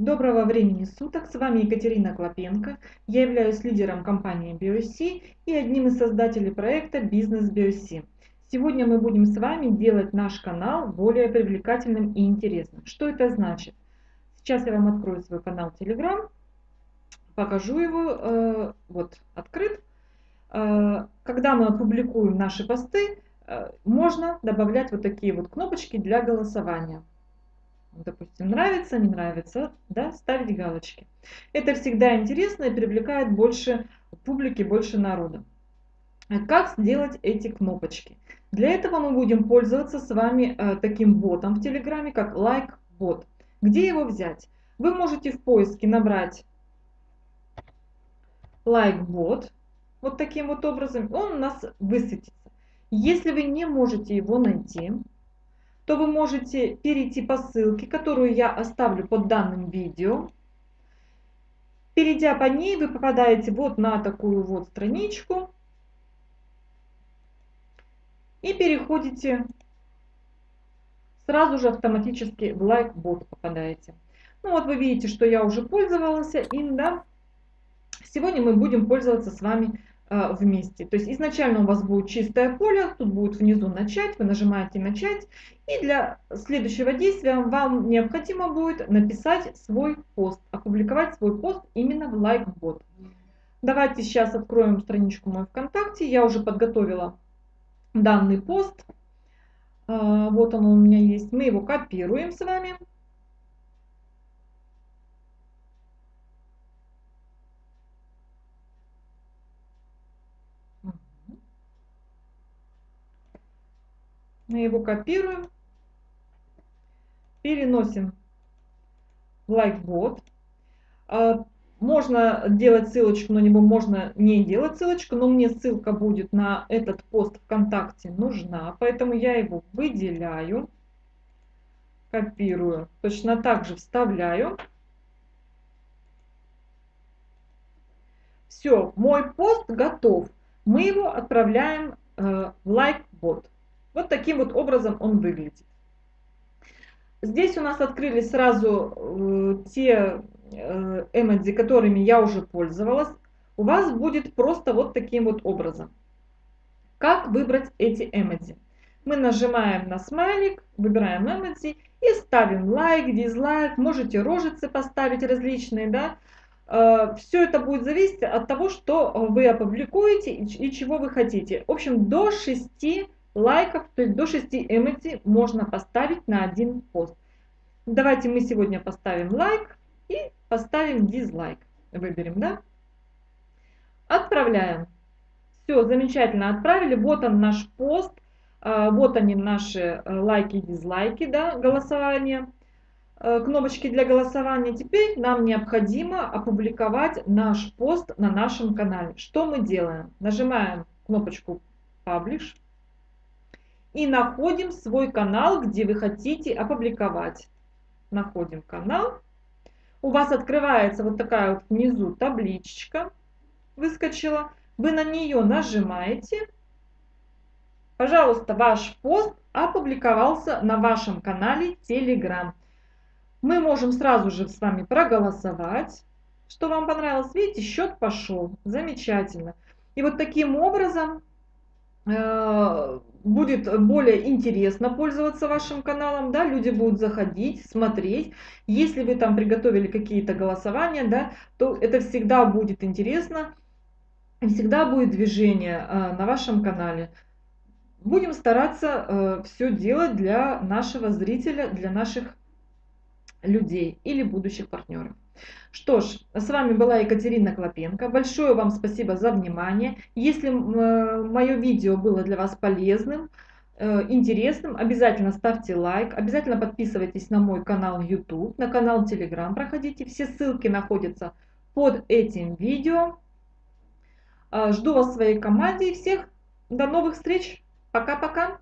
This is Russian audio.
Доброго времени суток, с вами Екатерина Клопенко. Я являюсь лидером компании BioC и одним из создателей проекта Бизнес BioC. Сегодня мы будем с вами делать наш канал более привлекательным и интересным. Что это значит? Сейчас я вам открою свой канал Telegram, покажу его, э, вот открыт. Э, когда мы опубликуем наши посты, э, можно добавлять вот такие вот кнопочки для голосования допустим, нравится, не нравится, да, ставить галочки. Это всегда интересно и привлекает больше публики, больше народа. Как сделать эти кнопочки? Для этого мы будем пользоваться с вами э, таким ботом в Телеграме, как лайк-бот. Где его взять? Вы можете в поиске набрать лайк-бот, вот таким вот образом, он у нас высветится. Если вы не можете его найти, то вы можете перейти по ссылке, которую я оставлю под данным видео. Перейдя по ней, вы попадаете вот на такую вот страничку и переходите сразу же автоматически в лайк-бот попадаете. Ну вот вы видите, что я уже пользовалась им, да. Сегодня мы будем пользоваться с вами вместе. То есть изначально у вас будет чистое поле, тут будет внизу начать, вы нажимаете начать. И для следующего действия вам необходимо будет написать свой пост, опубликовать свой пост именно в лайкбот. Давайте сейчас откроем страничку мою ВКонтакте. Я уже подготовила данный пост. Э, вот он у меня есть. Мы его копируем с вами. Мы его копируем, переносим в лайкбот. А, можно делать ссылочку на него, можно не делать ссылочку, но мне ссылка будет на этот пост ВКонтакте нужна, поэтому я его выделяю, копирую, точно так же вставляю. Все, мой пост готов. Мы его отправляем э, в лайкбот. Вот таким вот образом он выглядит. Здесь у нас открылись сразу э, те э, эмодзи, которыми я уже пользовалась. У вас будет просто вот таким вот образом. Как выбрать эти эмодзи? Мы нажимаем на смайлик, выбираем эмодзи и ставим лайк, дизлайк, можете рожицы поставить различные, да. Э, Все это будет зависеть от того, что вы опубликуете и чего вы хотите. В общем, до 6 лайков, то есть до 6 эмодзи можно поставить на один пост. Давайте мы сегодня поставим лайк и поставим дизлайк. Выберем, да? Отправляем. Все, замечательно отправили. Вот он наш пост. А, вот они наши э, лайки и дизлайки, да, голосование. Э, кнопочки для голосования. Теперь нам необходимо опубликовать наш пост на нашем канале. Что мы делаем? Нажимаем кнопочку Publish и находим свой канал, где вы хотите опубликовать. Находим канал. У вас открывается вот такая вот внизу табличка, выскочила. Вы на нее нажимаете. Пожалуйста, ваш пост опубликовался на вашем канале Telegram. Мы можем сразу же с вами проголосовать, что вам понравилось. Видите, счет пошел. Замечательно. И вот таким образом будет более интересно пользоваться вашим каналом, да, люди будут заходить, смотреть. Если вы там приготовили какие-то голосования, да, то это всегда будет интересно, всегда будет движение э, на вашем канале. Будем стараться э, все делать для нашего зрителя, для наших людей или будущих партнеров. Что ж, с вами была Екатерина Клопенко. Большое вам спасибо за внимание. Если э, мое видео было для вас полезным, э, интересным, обязательно ставьте лайк, обязательно подписывайтесь на мой канал YouTube, на канал Telegram проходите. Все ссылки находятся под этим видео. Э, жду вас в своей команде и всех до новых встреч. Пока-пока.